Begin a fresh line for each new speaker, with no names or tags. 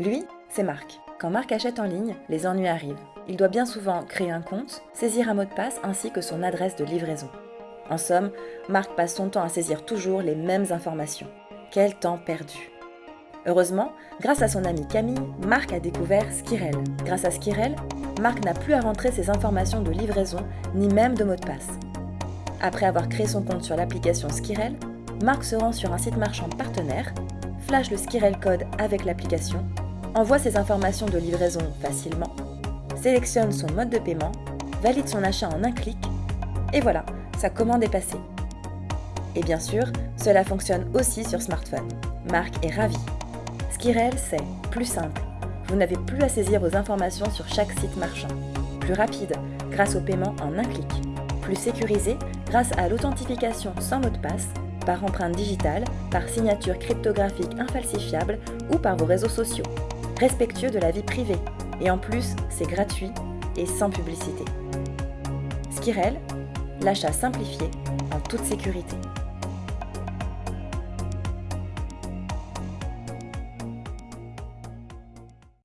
Lui, c'est Marc. Quand Marc achète en ligne, les ennuis arrivent. Il doit bien souvent créer un compte, saisir un mot de passe ainsi que son adresse de livraison. En somme, Marc passe son temps à saisir toujours les mêmes informations. Quel temps perdu Heureusement, grâce à son ami Camille, Marc a découvert Skirel. Grâce à Skirel, Marc n'a plus à rentrer ses informations de livraison ni même de mot de passe. Après avoir créé son compte sur l'application Skirel, Marc se rend sur un site marchand partenaire, flash le Skirel code avec l'application, envoie ses informations de livraison facilement, sélectionne son mode de paiement, valide son achat en un clic, et voilà, sa commande est passée. Et bien sûr, cela fonctionne aussi sur smartphone. Marc est ravi. Skirel, c'est plus simple. Vous n'avez plus à saisir vos informations sur chaque site marchand. Plus rapide, grâce au paiement en un clic. Plus sécurisé, grâce à l'authentification sans mot de passe, par empreinte digitale, par signature cryptographique infalsifiable ou par vos réseaux sociaux. Respectueux de la vie privée. Et en plus, c'est gratuit et sans publicité. Skirel, l'achat simplifié en toute sécurité.